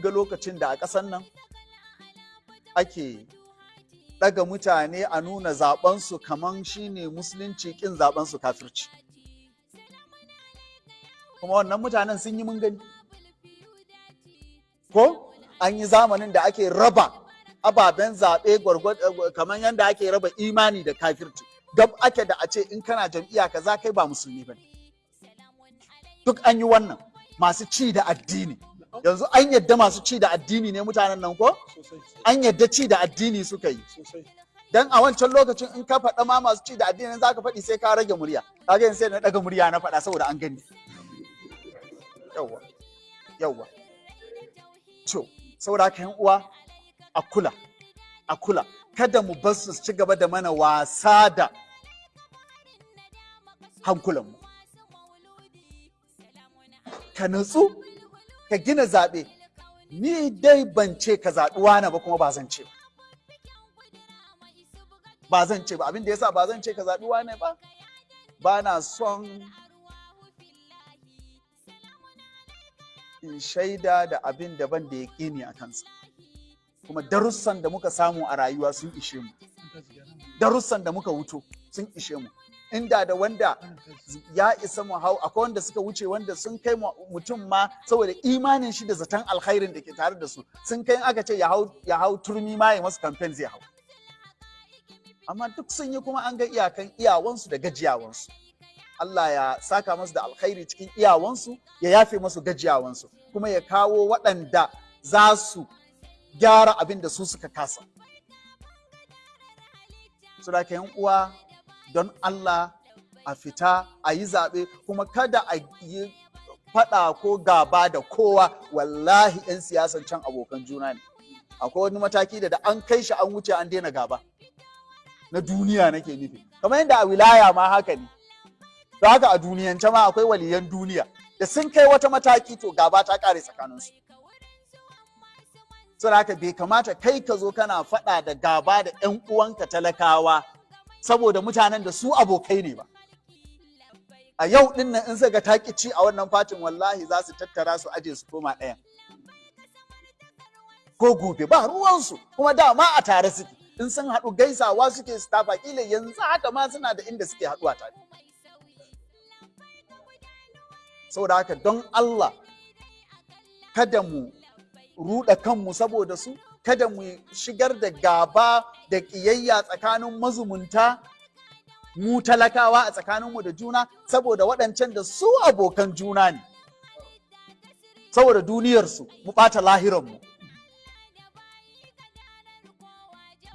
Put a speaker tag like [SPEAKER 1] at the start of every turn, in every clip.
[SPEAKER 1] ga lokacin da a ƙasar nan ake ɗaga mutane a nuna zaɓensu kaman shine musulunci ƙin zaɓensu kafirci. Kuma wannan mutanen sun yi mun gani. Ko an yi zamanin da ake raba ababen zaɓe kamar yadda ake raba imani da kafirci. Gab ake da a ce in kana jam'iyya kaza kai ba musulmi ba duk an yi wannan masu ci da addini. Yanzu an yadda masu ci da addini ne mutanen nan ko? An yadda ci da addini suka yi. Dan a wancan lokacin in ka faɗa ma masu ci da addini za ka faɗi sai ka rage murya. Kaga yanzu sai na ɗaga murya na faɗa saboda an gani. Yawwa yawwa to saboda haka yan uwa a kula a kula. Kada mu bar su ci gaba da mana wasa da hankulanmu. Ka natsu. Ka gina zaɓe. Ni dai ban ce ka zaɓi wani ba kuma ba zan ce ba. Ba zan ce ba. Abin da yasa ba zan ce ka zaɓi wani ba ba na son in shaida da abin da ban da ya ƙini a kansa. Kuma darussan da muka samu a rayuwa sun ishe mu. Darussan da muka wuto sun ishe mu. Inda da wanda ya isa mu hau akwai wanda suka wuce wanda sun kai mutum ma saboda imanin shi da zaton alkhairin da ke tare da su. Sun kai aka ce ya hau turmi ma ya masu kamfen zai hau. Amma duk sun yi kuma an ga iyakan iyawansu da gajiyawansu. Allah ya saka masu da alkhairi cikin iyawansu ya yafe masu gajiyawansu kuma ya kawo waɗanda za su gyara abin da su suka kasa. Su da yan uwa don Allah a fita a yi zaɓe kuma kada a yi faɗa ko gaba da kowa wallahi 'yan siyasan can abokan juna ne. Akwai wani mataki da da an kai shi an wuce an daina gaba. Na duniya nake nufi. Kamar yadda a wilaya ma haka ne. da haka a duniyance ma akwai waliyan duniya da sun kai wata mataki to gaba ta kare tsakaninsu saboda haka bai kamata kai ka zo kana faɗa da gaba da 'yan uwanka talakawa saboda mutanen da su abokai ne ba. A yau ɗin nan in suka taki ci a wannan fatin wallahi za su tattara su aje su koma ɗayan. Ko gobe ba ruwansu kuma dama a tare suke. In sun haɗu gaisawa suke su tafa kila yanzu haka ma suna da inda suke haɗuwa tare. Saboda haka don Allah kada mu ruɗa kanmu saboda su kada mu shigar da gaba da ƙiyayya tsakanin mazumunta mu talakawa a tsakaninmu da juna saboda waɗancan da su abokan juna ne. Saboda duniyarsu mu ɓata lahiranmu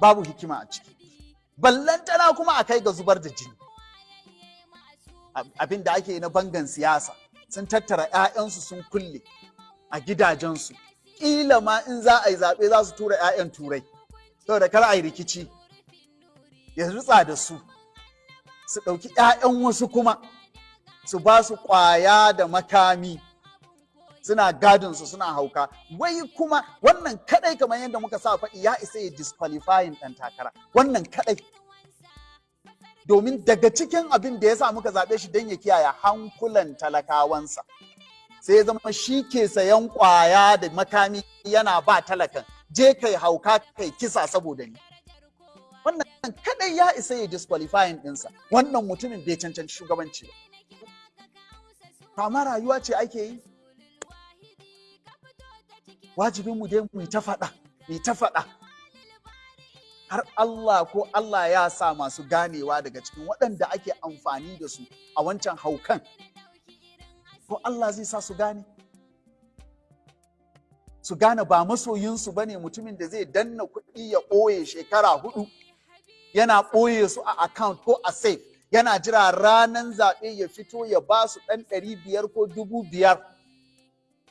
[SPEAKER 1] babu hikima a ciki. Ballantana kuma a kai ga zubar da jini. Abin da ake na bangan siyasa. Sun tattara 'ya'yansu sun kulle a gidajensu. Ƙila ma in za a yi zaɓe za su tura 'ya'yan turai. Saboda kar a yi rikici. Ya rutsa da su. Su ɗauki 'ya'yan wasu kuma. Su ba su ƙwaya da makami. Suna gadinsu suna hauka. Wai kuma wannan kadai kamar yadda muka sa faɗi ya isa ya disqualifying ɗan takara. Wannan kadai domin daga cikin abin da ya sa muka zaɓe shi don ya kiyaye hankulan talakawansa. Sai zama shi ke sayan ƙwaya da makami yana ba talakan. Je kai hauka kai kisa saboda ni. Wannan kadai ya isa ya disqualifying ɗinsa. Wannan mutumin bai cancanci shugabanci ba. Amma rayuwa ce ake yi. Wajibinmu dai mu ta faɗa mu ta faɗa. Har Allah ko Allah ya sa masu ganewa daga cikin waɗanda ake amfani da su a wancan haukan. Ko Allah zai sa su gane. Su gane ba masoyinsu ba ne mutumin da zai danna kuɗi ya ɓoye shekara huɗu yana ɓoye su a account ko a safe yana jira ranar zaɓe ya fito ya ba su ɗan ɗari biyar ko dubu biyar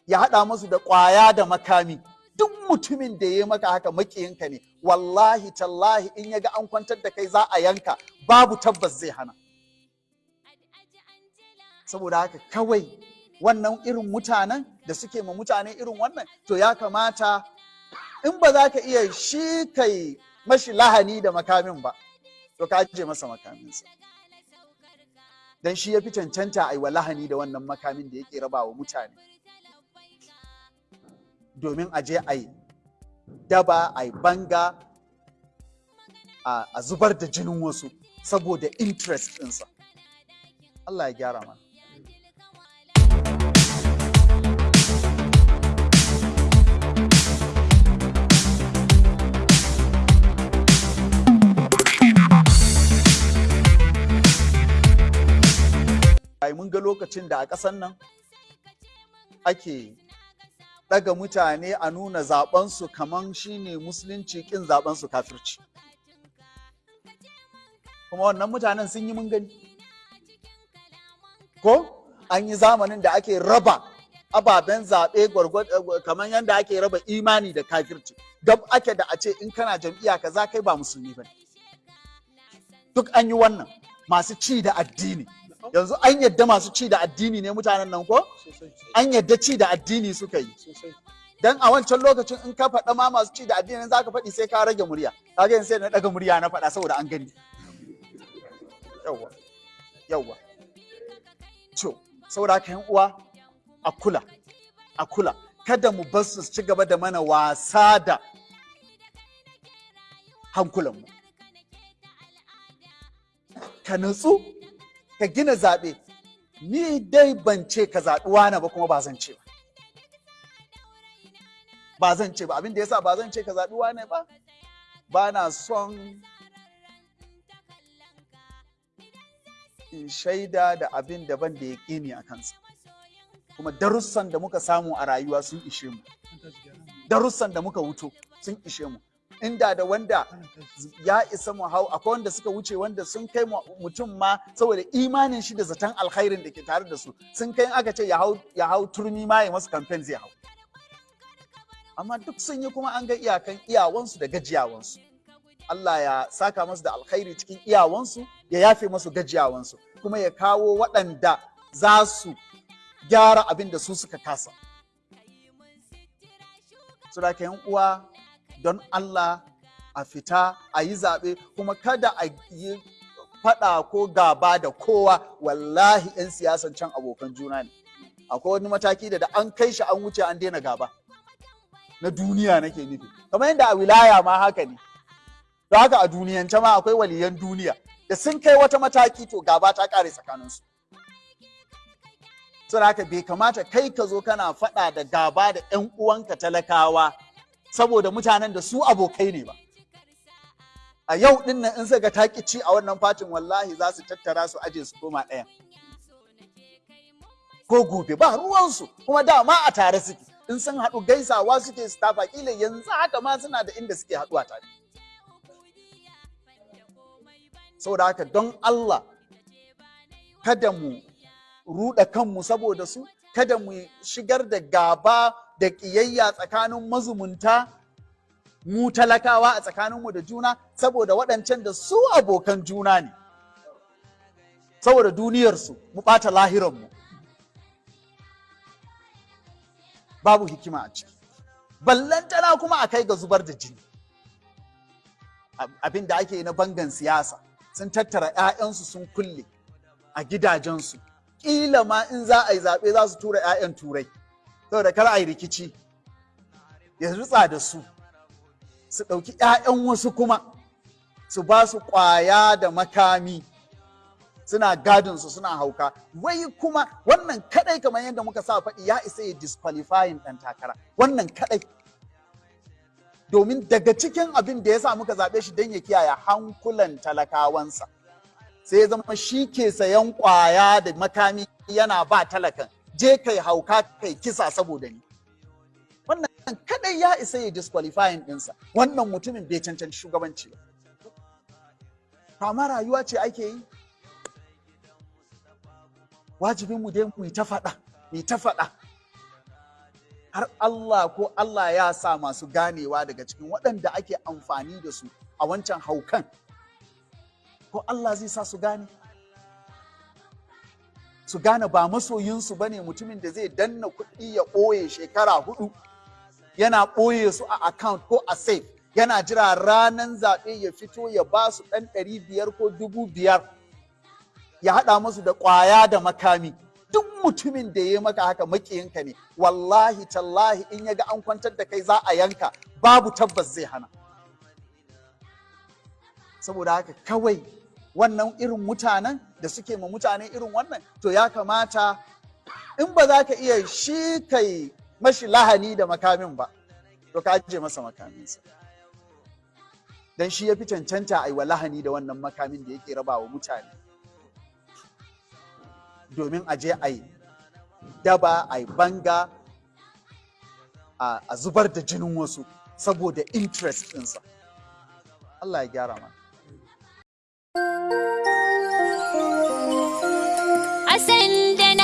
[SPEAKER 1] ya haɗa musu da ƙwaya da makami. Duk mutumin da ya maka haka makiyinka ne. Wallahi tallahi in ya ga an kwantar da kai za a yanka babu tabbas zai hana. Saboda haka kawai wannan irin mutanen da suke ma mutane irin wannan to ya kamata in ba za ka iya shi kai mashi lahani da makamin ba to ka je masa makaminsa. Don shi ya fi cancanta a yi wa lahani da wannan makamin da yake raba wa mutane. Domin a je a yi daba a yi banga a zubar da jinin wasu saboda interest ɗinsa. Allah ya gyara mana. Ai mun ga lokacin da a ƙasan nan ake ɗaga mutane a nuna zaɓensu kaman shine musulunci ƙin zaɓensu kafirci. Kuma wannan mutanen sun yi mun gani. Ko? An yi zamanin da ake raba ababen zaɓe kamar yadda ake raba imani da kafirci. Gab ake da a ce in kana jam'iyya kaza kai ba musulmi ba duk an yi wannan masu ci da addini. Yanzu an yadda masu ci da addini ne mutanen nan ko? An yadda ci da addini suka yi. Dan a wancan lokacin in ka faɗa ma masu ci da addini za ka faɗi sai ka rage murya. Kaga sai na ɗaga murya na faɗa saboda an gani. Yawwa yawwa to saboda haka uwa a kula a kula. Kada mu bar su ci gaba da mana wasa da hankulanmu. Ka nutsu. Ka gina zaɓe. Ni dai ban ce ka zaɓi wani ba kuma ba zan ce ba. Ba zan ce ba. Abin da yasa ba zan ce ka zaɓi wani ba ba na son in shaida da abin da ban da ya ƙini a kansa. Kuma darussan da muka samu a rayuwa sun ishe mu. Darussan da muka wuto sun ishe mu. Inda da wanda ya isa mu hau akwai wanda suka wuce wanda sun kai mutum ma saboda imanin shi da zaton alkhairin da ke tare da su. Sun kai aka ce ya hau turmi ma ya masu kamfen zai hau. Amma duk sun yi kuma an ga iyakan iyawansu da gajiyawansu. Allah ya saka masu da alkhairi cikin iyawansu ya yafe masu gajiyawansu kuma ya kawo waɗanda za su gyara abin da su suka kasa. Sura uwa don Allah a fita a yi zaɓe kuma kada a yi faɗa ko gaba da kowa wallahi 'yan siyasan can abokan juna ne. Akwai wani mataki da da an kai shi an wuce an daina gaba. Na duniya nake nufi. Kamar yadda a wilaya ma haka ne. da haka a duniyance ma akwai waliyan duniya da sun kai wata mataki to gaba ta kare tsakaninsu saboda haka bai kamata kai ka zo kana faɗa da gaba da 'yan uwanka talakawa saboda mutanen da su abokai ne ba. A yau ɗin nan in suka taki ci a wannan fatin wallahi za su tattara su aje su koma ɗaya. Ko gobe ba ruwansu kuma dama a tare suke. In sun haɗu gaisawa suke su tafa kila yanzu haka ma suna da inda suke haɗuwa tare. Saboda haka don Allah kada mu ruɗa kanmu saboda su kada mu shigar da gaba da ƙiyayya tsakanin mazumunta mu talakawa a tsakaninmu da juna saboda waɗancan da su abokan juna ne. Saboda duniyarsu mu ɓata lahiranmu. Babu hikima a ciki. Ballantana kuma a kai ga zubar da jini. Abin da ake na bangan siyasa sun tattara 'ya'yansu sun kulle a gidajensu. Ƙila ma in za a yi zaɓe za su tura 'ya'yan turai. Saboda kar a yi rikici. Ya rutsa da su su ɗauki 'ya'yan wasu kuma su ba su ƙwaya da makami. Suna gadinsu suna hauka. Wai kuma wannan kadai kamar yadda muka sa faɗi ya isa ya disqualifying ɗan takara. Wannan kadai domin daga cikin abin da ya sa muka zaɓe shi don ya kiyaye hankulan talakawansa. Sai ya zama shi ke sayan ƙwaya da makami yana ba talakan. Je kai hauka kai kisa saboda ni. Wannan kadai ya isa ya disqualifying ɗinsa. Wannan mutumin bai cancanci shugabanci ba. Kama rayuwa ce ake yi? Wajibin mu dai mu ta faɗa mu ta faɗa. Har Allah ko Allah ya sa masu ganewa daga cikin waɗanda ake amfani da su a wancan haukan ko Allah zai sa su gane? Su gane ba masoyinsu ba ne mutumin da zai danna kuɗi ya ɓoye shekara huɗu yana ɓoye su a account ko a safe yana jira ranar zaɓe ya fito ya ba su ɗan ɗari biyar ko dubu biyar ya haɗa musu da ƙwaya da makami. Duk mutumin da ya maka haka makiyinka ne. Wallahi tallahi in ya ga an kwantar da kai za a yanka babu tabbas zai hana. Saboda haka kawai wannan irin mutanen da suke ma mutane irin wannan to ya kamata in ba za ka iya shi kai mashi lahani da makamin ba to ka ajiye masa makaminsa. Don shi ya fi cancanta a yi wa lahani da wannan makamin da yake raba wa mutane. Domin a je a yi daba a yi banga a zubar da jinin wasu saboda interest ɗinsa. Allah ya gyara mana.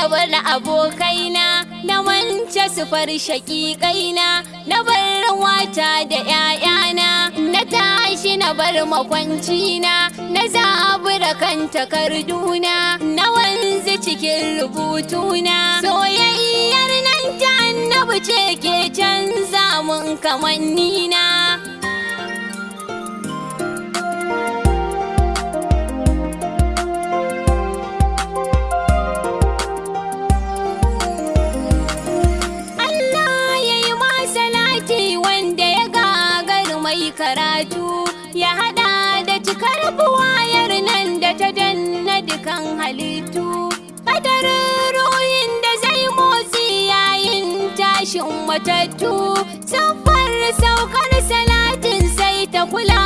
[SPEAKER 2] Na bar abokaina na wance sufar shaƙiƙaina na bar wata da ‘ya'yana na tashi na bar makwancina na zabura kan takarduna na wanzu cikin rubutuna soyayyar nan ta annabi ce ke canza mun kamannina. Karatu ya hada da cikar buwayar nan da ta danna dukan halittu. Kadarin ruhin da zai motsi yayin tashin matattu. Siffar saukar salatin sai ta kula